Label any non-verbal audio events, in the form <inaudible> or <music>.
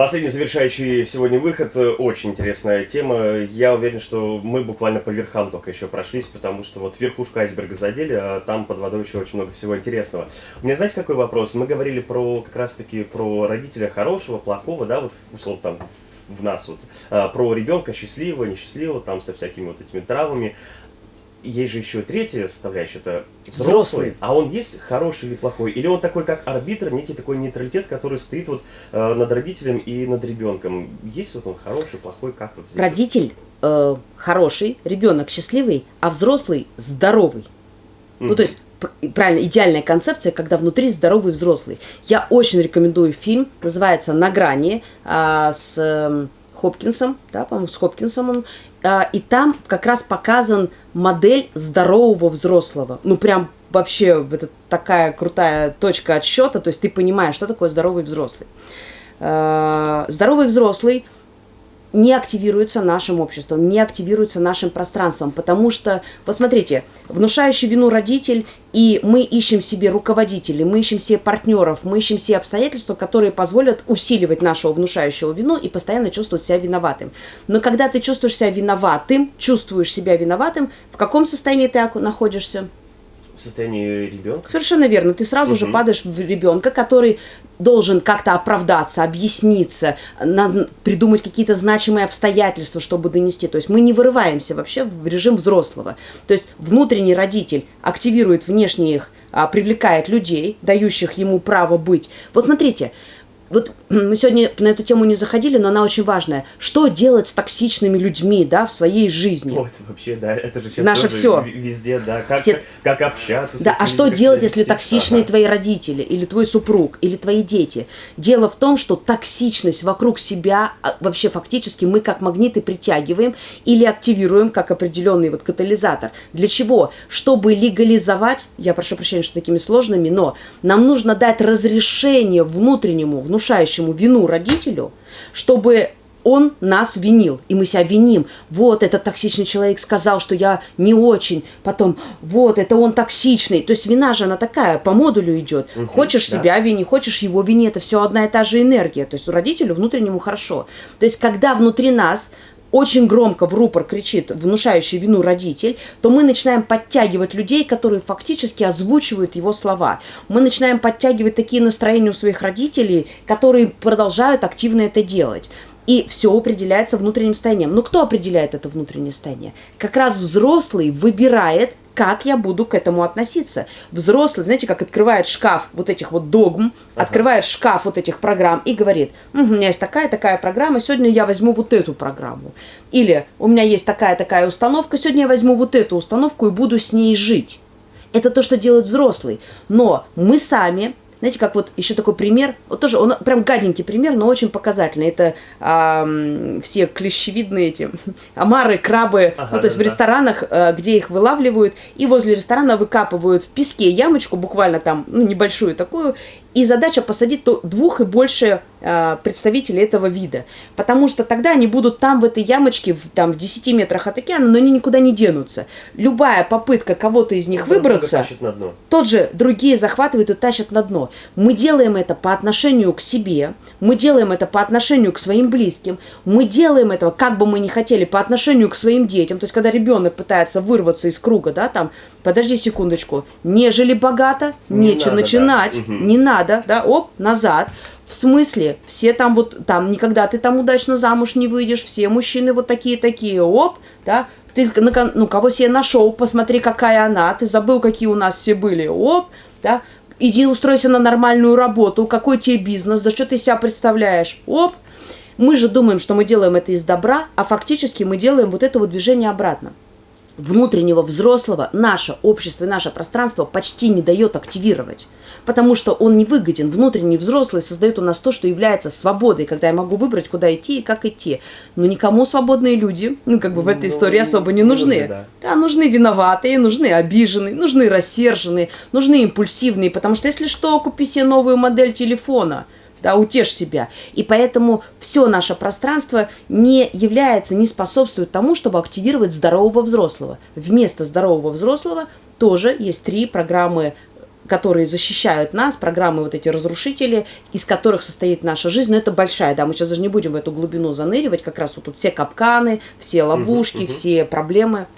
Последний завершающий сегодня выход. Очень интересная тема. Я уверен, что мы буквально по верхам только еще прошлись, потому что вот верхушку айсберга задели, а там под водой еще очень много всего интересного. У меня, знаете, какой вопрос? Мы говорили про как раз-таки про родителя хорошего, плохого, да, вот условно там в нас вот, а, про ребенка счастливого, несчастливого, там со всякими вот этими травмами есть же еще третья составляющая, это взрослый, взрослый, а он есть хороший или плохой? Или он такой, как арбитр, некий такой нейтралитет, который стоит вот э, над родителем и над ребенком? Есть вот он хороший, плохой, как вот здесь? Родитель э, хороший, ребенок счастливый, а взрослый здоровый. Mm-hmm. Ну, то есть, правильно, идеальная концепция, когда внутри здоровый взрослый. Я очень рекомендую фильм, называется «На грани», э, с... Хопкинсом, да, по-моему, с Хопкинсом он, а, и там как раз показан модель здорового взрослого. Ну, прям вообще это такая крутая точка отсчета, то есть ты понимаешь, что такое здоровый взрослый. А, здоровый взрослый – не активируется нашим обществом, не активируется нашим пространством, потому что, вот смотрите, внушающий вину родитель, и мы ищем себе руководителей, мы ищем себе партнеров, мы ищем себе обстоятельства, которые позволят усиливать нашего внушающего вину и постоянно чувствовать себя виноватым. Но когда ты чувствуешь себя виноватым, чувствуешь себя виноватым, в каком состоянии ты находишься? В состоянии ребенка. Совершенно верно. Ты сразу угу. же падаешь в ребенка, который должен как-то оправдаться, объясниться, на, придумать какие-то значимые обстоятельства, чтобы донести. То есть мы не вырываемся вообще в режим взрослого. То есть внутренний родитель активирует внешних, а, привлекает людей, дающих ему право быть. Вот смотрите, вот <clears throat> мы сегодня на эту тему не заходили, но она очень важная. Что делать с токсичными людьми, да, в своей жизни? Вот, вообще, да, это же сейчас Наше все. везде, да, как, Все... как, как общаться Да, а что делать, если токсичные ага. твои родители, или твой супруг, или твои дети? Дело в том, что токсичность вокруг себя, а, вообще фактически мы как магниты притягиваем или активируем как определенный вот катализатор. Для чего? Чтобы легализовать, я прошу прощения, что такими сложными, но нам нужно дать разрешение внутреннему, внутреннему внушающему вину родителю, чтобы он нас винил, и мы себя виним. Вот, этот токсичный человек сказал, что я не очень. Потом, вот, это он токсичный. То есть вина же она такая, по модулю идет. Угу, хочешь да. себя вини, хочешь его вини, это все одна и та же энергия. То есть родителю внутреннему хорошо. То есть когда внутри нас очень громко в рупор кричит внушающий вину родитель, то мы начинаем подтягивать людей, которые фактически озвучивают его слова. Мы начинаем подтягивать такие настроения у своих родителей, которые продолжают активно это делать. И все определяется внутренним состоянием. Но кто определяет это внутреннее состояние? Как раз взрослый выбирает как я буду к этому относиться. Взрослый, знаете, как открывает шкаф вот этих вот догм, ага. открывает шкаф вот этих программ и говорит, угу, у меня есть такая-такая программа, сегодня я возьму вот эту программу. Или у меня есть такая-такая установка, сегодня я возьму вот эту установку и буду с ней жить. Это то, что делает взрослый. Но мы сами знаете, как вот еще такой пример, вот тоже он прям гаденький пример, но очень показательный. Это а, все клещевидные эти <laughs> омары, крабы, ага, ну, то есть да, в ресторанах, а, где их вылавливают, и возле ресторана выкапывают в песке ямочку, буквально там, ну, небольшую такую, и задача посадить двух и больше э, представителей этого вида. Потому что тогда они будут там, в этой ямочке, в, там, в 10 метрах от океана, но они никуда не денутся. Любая попытка кого-то из них выбраться, тот же другие захватывают и тащат на дно. Мы делаем это по отношению к себе, мы делаем это по отношению к своим близким, мы делаем этого, как бы мы ни хотели, по отношению к своим детям. То есть, когда ребенок пытается вырваться из круга, да, там, подожди секундочку, нежели богато, не нечего надо, начинать, да. не надо, да, оп, назад. В смысле, все там вот, там, никогда ты там удачно замуж не выйдешь, все мужчины вот такие-такие, оп, да, ты, ну, кого себе нашел, посмотри, какая она, ты забыл, какие у нас все были, оп, да, иди устройся на нормальную работу, какой тебе бизнес, да что ты себя представляешь, оп, мы же думаем, что мы делаем это из добра, а фактически мы делаем вот это вот движение обратно внутреннего взрослого наше общество и наше пространство почти не дает активировать. Потому что он не выгоден. Внутренний взрослый создает у нас то, что является свободой, когда я могу выбрать, куда идти и как идти. Но никому свободные люди, ну, как бы в этой ну, истории особо не нужны. нужны да. да, нужны виноватые, нужны обиженные, нужны рассерженные, нужны импульсивные. Потому что если что, купи себе новую модель телефона – да, утешь себя. И поэтому все наше пространство не является, не способствует тому, чтобы активировать здорового взрослого. Вместо здорового взрослого тоже есть три программы которые защищают нас, программы вот эти разрушители, из которых состоит наша жизнь. Но это большая, да, мы сейчас даже не будем в эту глубину заныривать, как раз вот тут все капканы, все ловушки, угу, угу. все проблемы.